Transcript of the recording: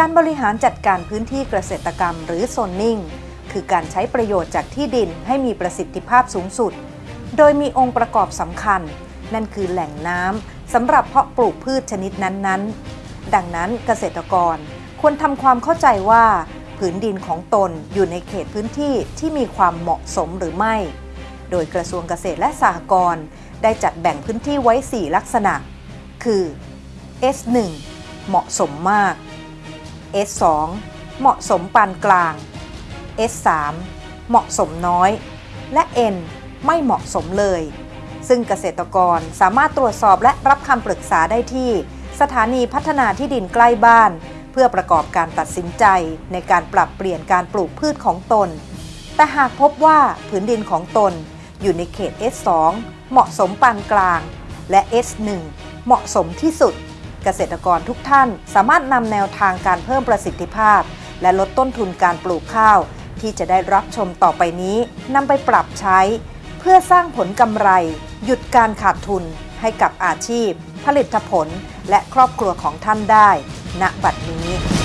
การบริหารจัดการพื้นที่เกษตรกรรมหรือโซนนิ่ง คือการใช้ประโยชน์จากที่ดินให้มีประสิทธิภาพสูงสุด โดยมีองค์ประกอบสำคัญ นั่นคือแหล่งน้ำสำหรับเพาะปลูกพืชชนิดนั้นๆ ดังนั้นเกษตรกรควรทำความเข้าใจว่าผืนดินของตนอยู่ในเขตพื้นที่ที่มีความเหมาะสมหรือไม่ โดยกระทรวงเกษตรและสหกรณ์ได้จัดแบ่งพื้นที่ไว้ 4 ลักษณะ คือ S1 เหมาะสมมาก S2 เหมาะสมปานกลาง S3 เหมาะสมน้อย และ N ไม่เหมาะสมเลย ซึ่งเกษตรกรสามารถตรวจสอบและรับคำปรึกษาได้ที่ สถานีพัฒนาที่ดินใกล้บ้าน เพื่อประกอบการตัดสินใจในการปรับเปลี่ยนการปลูกพืชของตน แต่หากพบว่าผืนดินของตนอยู่ในเขต S2 เหมาะสมปานกลาง และ S1 เหมาะสมที่สุด เกษตรกรทุกท่านสามารถนำแนวทางการเพิ่มประสิทธิภาพ และลดต้นทุนการปลูกข้าว ที่จะได้รับชมต่อไปนี้นำไปปรับใช้ เพื่อสร้างผลกำไร หยุดการขาดทุนให้กับอาชีพ ผลิตผล และครอบครัวของท่านได้ ณบัดนี้